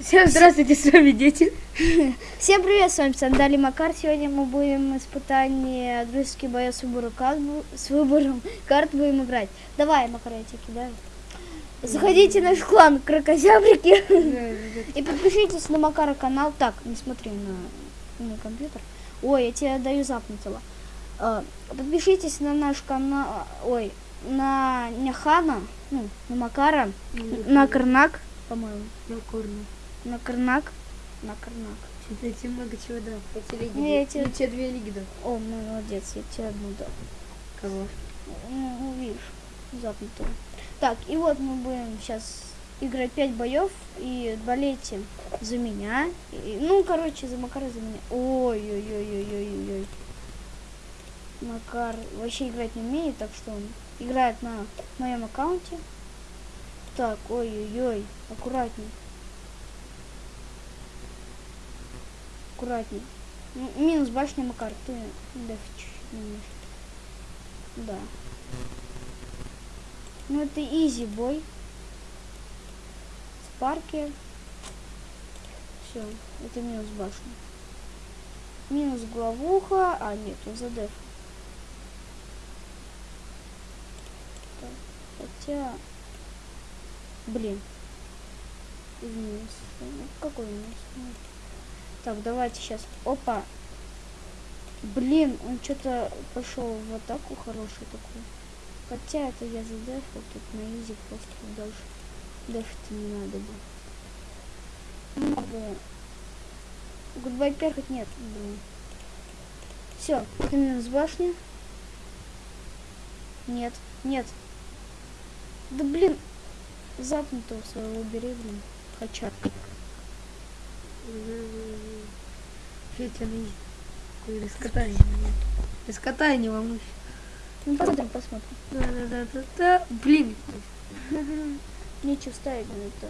Всем здравствуйте, с вами дети. Всем привет, с вами Сандали Макар. Сегодня мы будем испытание дружеских боев с выбором карт, с выбором карт будем играть. Давай, Макар, я тебя кидаю. Заходите в наш клан Крокозябрики и подпишитесь на Макара канал. Так, не смотри на, на компьютер. Ой, я тебе даю запнутого. А, Подпишитесь на наш канал, ой, на Няхана, ну, на Макара, на Карнак, по-моему, На корну. На Карнак, на Карнак. Я тебе много чего дал. Я тебе лиги Не, я тебе- Я тебе две лиги дал. О, молодец, я тебе одну дал. Кого? Ну, видишь, запнутого. Так, и вот мы будем сейчас играть 5 боев и болейте за меня. И- ну, короче, за Макара, за меня. Ой-ой-ой-ой-ой-ой. Макар вообще играть не умеет, так что он играет на моем аккаунте. Так, ой-ой-ой, аккуратней. Аккуратней. М- Минус башня, Макар, ты. Да. Ну это изи бой. Спарки. Все, это минус башня. Минус главуха. А, нет, он за деф. Хотя... Блин. Минус. Ну, Какой минус? Ну, Так, давайте сейчас. Опа. Блин, он что-то пошел в атаку хороший такой. Хотя это я задефал, тут на изи просто дальше. Дефать не надо было. Надо. Гудбай перхоть нет, блин. Все, минус башня. Нет, нет. Да блин, запнутого своего убери, блин. Хача. Фетя, ну Какой раскатай. Раскатай, не волнуйся. Ну посмотрим, посмотрим. Да-да-да-да-да. Блин. Нечего ставить на это.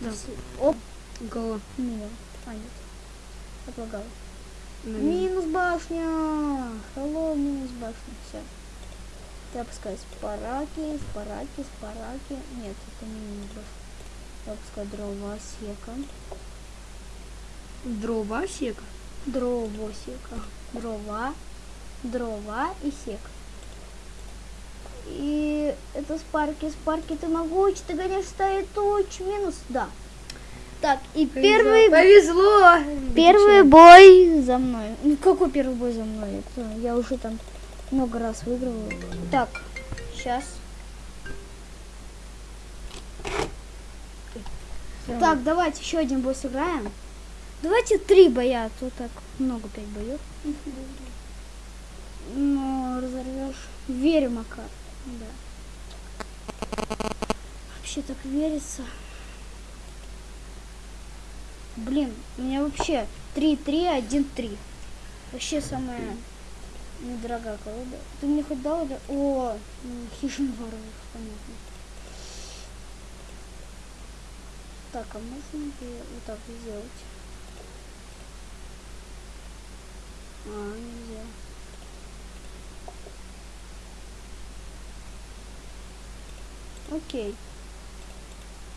Да. Оп, Голова. мимо. А, нет. Отлагал. Ну, Минус башня. Hello, минус башня. Все. Я опускаю спараки, спараки, спараки. Нет, это не минус башня. Я опускаю дрова, сека. Дрова сека. Дрово, сека. Дрова, дрова и сек. И это спарки, спарки, ты могучий, ты гоняешь ставить туч, минус, да. Так, и первый Повезло. Первый бой за мной. Ну какой первый бой за мной? Это я уже там много раз выигрывала. Так, сейчас. Так, давайте еще один бой сыграем. Давайте три боя, а то так много пять боев. Ну, разорвешь. Верю, Макар. Да. Вообще так верится. Блин, у меня вообще 3-3-1-3. Вообще самая недорогая колода. Ты мне хоть дал или... О, хижин воровых, понятно. Так, а можно ли вот так сделать? А, нельзя. Окей.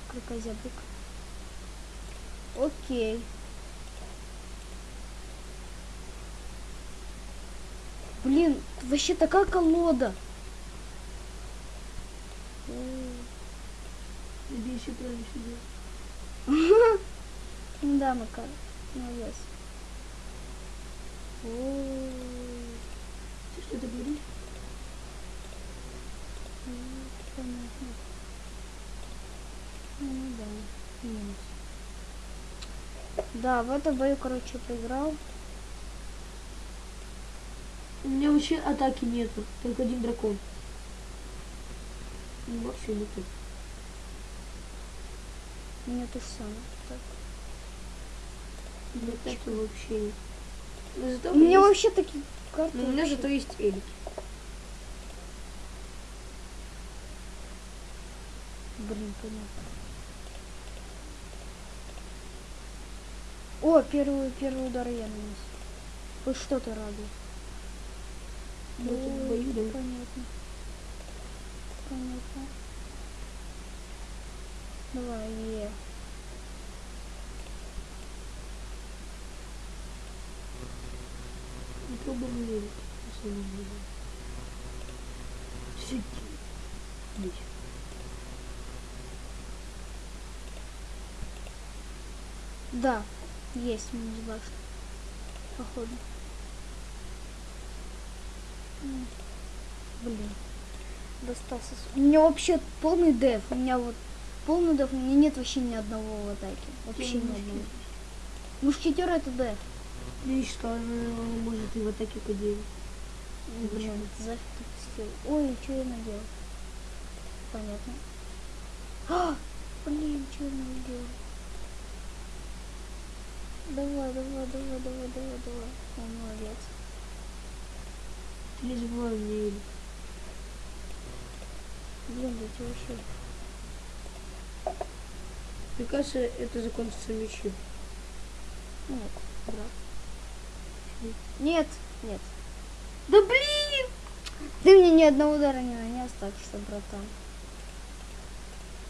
Крокозябрик. Окей. Блин, вообще такая колода. Иди еще сидел. Ну Да, Макар, молодец. Ты что-то говоришь? ну, понятно. Ну да, минус. Да, в этом бою, короче, проиграл. У меня вообще атаки нету. Только один дракон. Ну, вообще нету. Меня то же самое. Так. У меня атаки вообще нет. Зато У меня есть- вообще такие карты. но у меня вообще- зато есть Элик. Блин, понятно. О, первый, первый удар я нанес. Хоть что-то радует. Ну, тут в бою, да. Понятно. Понятно. Давай, е. Мне на самом деле. Сиди. Иди. Да, есть минус башня. Походу. Блин. Достался. У меня вообще полный деф. У меня вот полный деф. У меня нет вообще ни одного в атаке. Вообще ни одного. Мушкетер это деф. Ну и что, она может и в атаке. Блин, зафиг ты пустил. Ой, что я наделал? Понятно. А, блин, что я наделал? Давай, давай, давай, давай, давай, давай. Он молодец. Ты не забывай мне Эль. Блин, да ты вообще. Мне кажется, это закончится мячом. Нет, брат. Нет, нет. Да блин! Ты мне ни одного удара не нанес, так что, братан.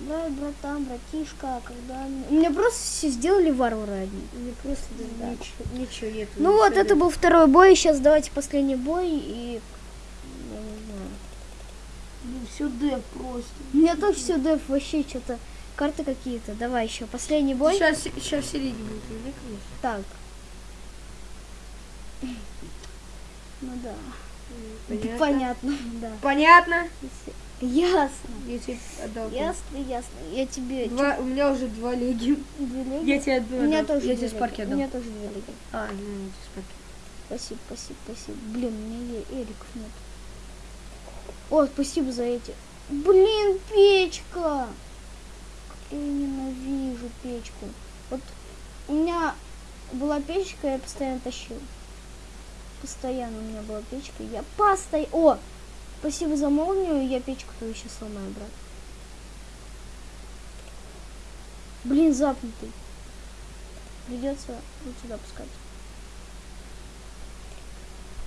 Да, братан, братишка, когда... мне- У меня просто все сделали варвары одни. Мне просто Да. ничего, ничего нет. Ну вот, это был второй бой, сейчас давайте последний бой, и... Я не знаю. Ну все Д просто. У меня тоже все деф, вообще что-то... Карты какие-то. Давай еще, последний бой. Сейчас, сейчас в середине будет, конечно. Так. Ну да. Понятно. Понятно, да. Понятно? Ясно. Я тебе отдал. Ясно, ясно. Я тебе... Два, у меня уже два леги. Две леги? Я тебе отдал. У меня тоже Я тебе спарки леги. У отдал. меня тоже две леги. А, ну, я тебе спарки. Спасибо, спасибо, спасибо. Блин, у меня эликов нет. О, спасибо за эти. Блин, печка! Как я ненавижу печку. Вот у меня была печка, я постоянно тащил. Постоянно у меня была печка. Я постоянно... О! Спасибо за молнию, я печку твою сейчас сломаю, брат. Блин, запнутый. Придется вот сюда пускать.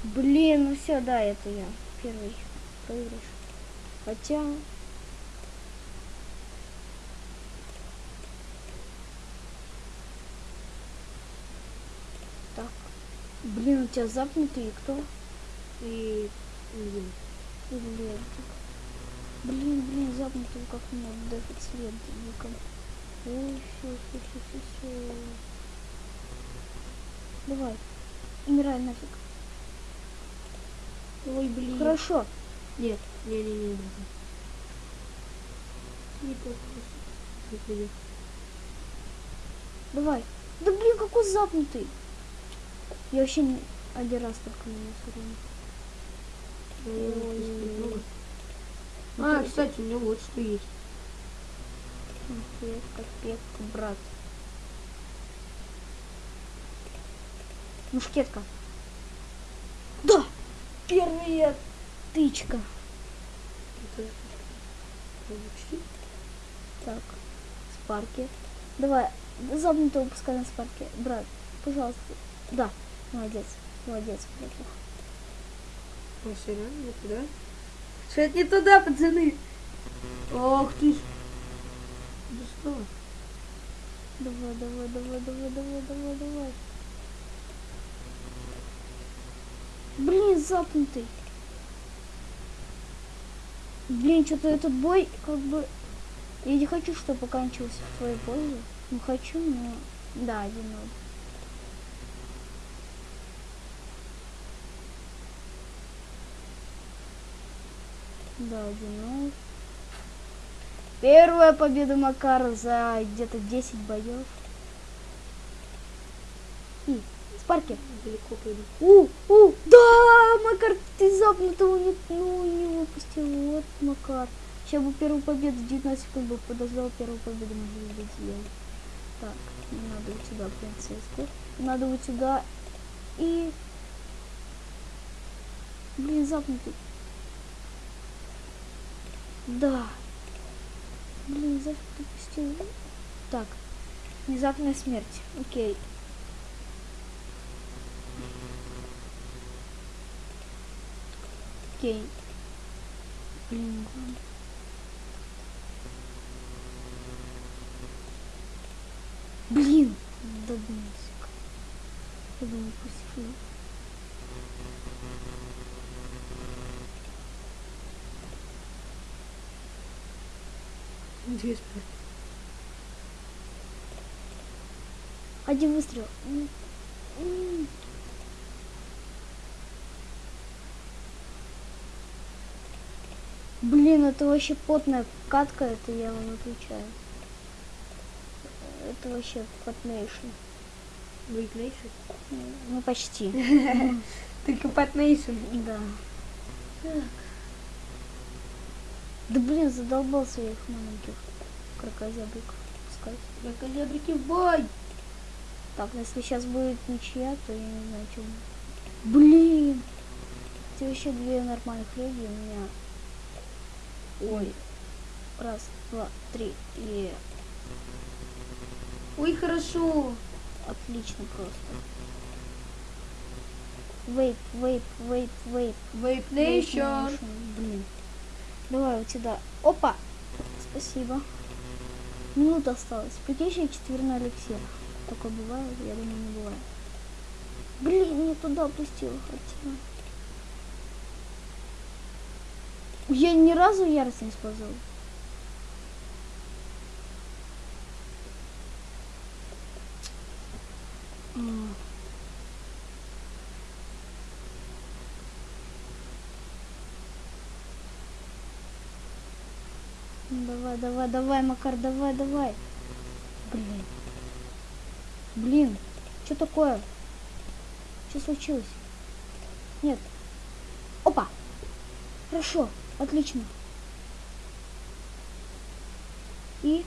Блин, ну все, да, это я. Первый проигрыш. Хотя... Так. Блин, у тебя запнутый кто? И... блин, Лентик. Блин, блин, запнутый как меня дефит с лентиком. Ой, все, все, все, все, все. Давай. Умирай нафиг. Ой, блин. Хорошо. Нет, не, не, не, не. Не. Не. Давай. Да блин, какой запнутый. Я вообще не... один раз только не урон. Ой, Ой. А, Ну, кстати, у меня вот что есть. Петка, петка, брат. Мушкетка. Да! Первая тычка. Так, спарки. Давай, запнутого пускай на спарке. Брат, пожалуйста. Да, молодец, молодец, братух. Ой, серьезно, не туда? Что это не туда, пацаны? Ох ты ж. Да что? Давай, давай, давай, давай, давай, давай, давай. Блин, запнутый. Блин, что-то этот бой как бы... Я не хочу, чтобы оканчивался в твою пользу. Ну, хочу, но... Да, один ноль. Да, один ноль. Первая победа Макара за где-то 10 боев. И, Спарки. Далеко пойду. У, у, да, Макар, ты запнутого не, ну, не выпустил. Вот, Макар. Сейчас бы первую победу, 19 секунд бы подождал, первую победу может быть сделал. Так, надо вот сюда принцесску. Надо вот сюда. И... Блин, запнутый. Да. Блин, зафиг ты пустил. Так. Внезапная смерть. Окей. Окей. Блин. ладно. Блин, додумался. Я думаю, пусть Интересно. Один выстрел. Блин, это вообще потная катка, это я вам отвечаю. Это вообще пот nation. Vape Nation. Ну, почти. Только Пот nation. Да. Да блин, задолбал своих маленьких крокозябриков пускать. Крокозябрики в бой! Так, ну если сейчас будет ничья, то я не знаю, что будет. Блин! Это вообще две нормальных люди у меня. Ой. Раз, два, три. И Ой, хорошо. отлично просто. Вейп, вейп, вейп, вейп. Вейп Блин. Давай у тебя. Опа! Спасибо. Минута осталась. Прикинь, четверной эликсир. Такое бывает? Я думаю, не бывает. Блин, не туда опустила хотела. Я ни разу ярость не использовал. Давай, давай, давай, Макар, давай, давай. Блин. Блин, что такое? Что случилось? Нет. Опа! Хорошо, отлично. И?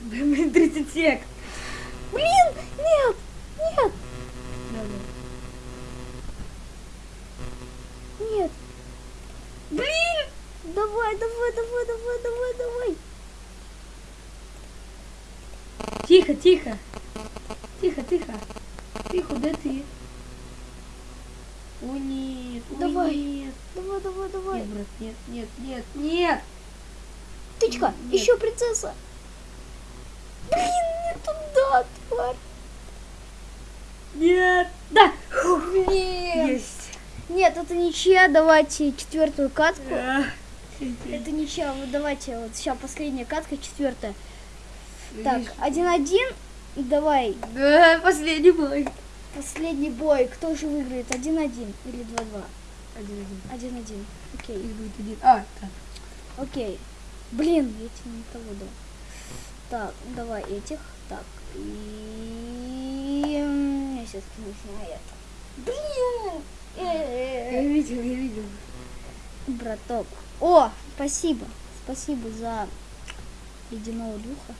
Блин, 30 сек. Блин, нет, нет, нет. Блин! Давай, давай, давай, давай, давай, давай. Тихо, тихо. Тихо, тихо. Тихо, да ты? О нет, ой, Давай. нет. Давай, давай, давай. Нет, брат, нет, нет, нет, нет. Тычка, Нет. еще принцесса. Тварь. Нет. Да. Блин. Есть. Нет, это ничья. Давайте четвертую катку. А, Это ничья. Вот давайте вот сейчас последняя катка, четвертая. Так, один-один. Давай, Да, последний бой. последний бой. Кто же выиграет? Один-один или два-два? Один-один. Один-один. Окей, Их будет один. А, так. окей. Блин, я тебе не того дал. Так, давай этих. Так, и... Я сейчас нужно это. Блин! Я видел, я видел. Браток. О, спасибо. Спасибо за ледяного духа.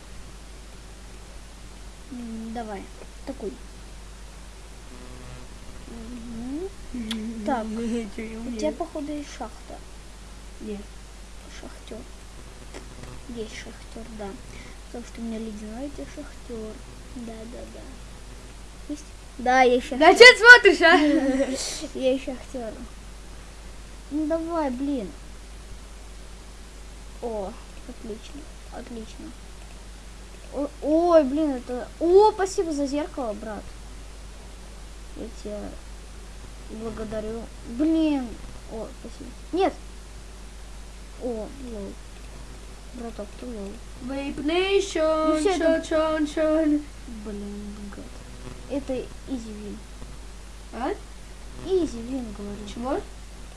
Давай, такой. Так, У тебя, походу, есть шахта. Нет. Шахтер. Есть шахтер, да. Потому что у меня ледяной это шахтер. Да, да, да. Есть? Да, есть шахтер. Да что смотришь, а? Я еще актер. Ну давай, блин. О, отлично, отлично. О- Ой, блин, это... О, спасибо за зеркало, брат. Я тебя благодарю. Блин. О, спасибо. Нет. О, lol. Браток, ты lol. Vape Nation, tion, tion, tion. Блин, гад. Это easy win. А? Easy win, говорю. Чего?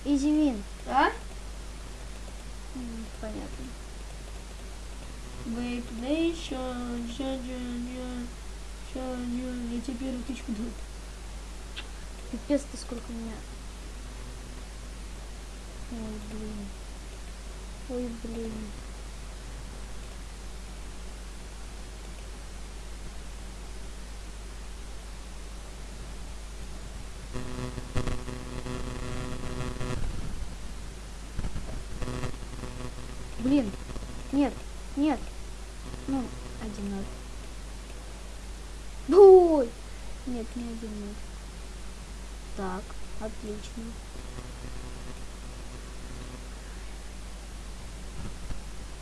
Easy win. А? Понятно. Vape Nation, tion, tion, шон. Я тебе первую тычку дал. Пипец, ты сколько у меня. Ой, блин. Ой, блин. Блин. Нет. Нет. Ну, 1-0. Бой! Нет, не 1-0. Так, отлично.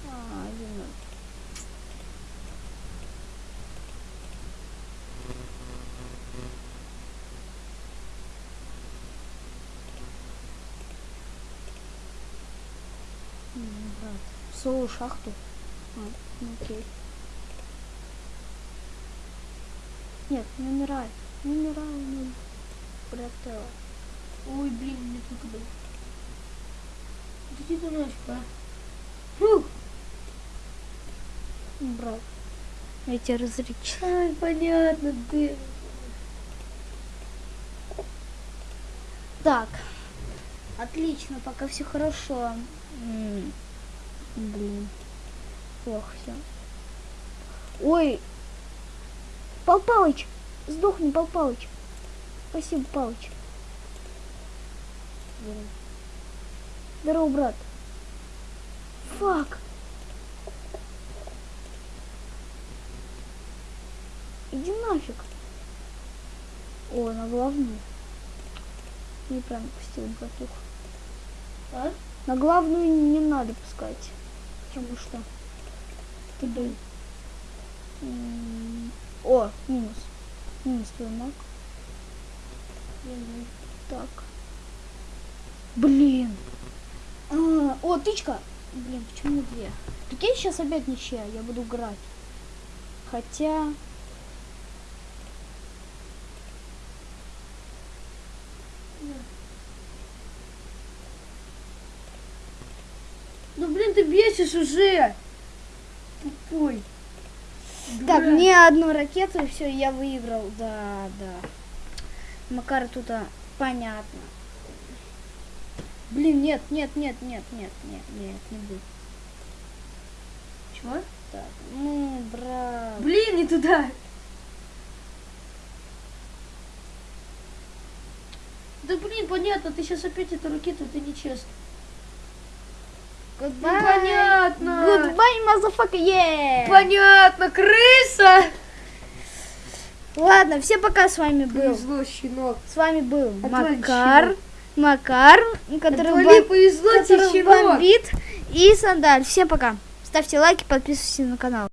А, 1-0. Свою шахту. А, окей. Нет, не умирай. Не умирай, ну, брателло. Ой, блин, не туда. Иди ты ночь, а? Фух. Брат, я тебя разречу. Ай, понятно, ты. Так. Отлично, пока все хорошо. Блин. Плохо все. Ой. Пал Палыч. Сдохни, Пал Палыч. Спасибо, Палыч. Здорово, брат. Фак. Иди нафиг. О, на главную. Не прям пустил братух. А? На главную не надо пускать. Потому что ты бы... М, О, минус. Минус твой маг. Так. Блин. А, о, тычка. Блин, почему две? Прикинь, сейчас опять ничья, я буду играть. Хотя... Ну, бесишь уже. Тупой. Так, Дурак. мне одну ракету, и все, я выиграл. Да, да. Макар тут а, понятно. Блин, нет, нет, нет, нет, нет, нет, нет, не будет. Чего? Так, ну, брат. Блин, не туда. Да блин, понятно, ты сейчас опять эту ракету, это нечестно. Goodbye. понятно. Goodbye, motherfucker, yeah. Понятно, крыса. Ладно, все пока с вами был. Повезло, щенок. С вами был Отвали, Макар. щенок. Макар, который, Отвали, бом- повезло который щенок. бомбит. И Сандаль. Всем пока. Ставьте лайки, подписывайтесь на канал.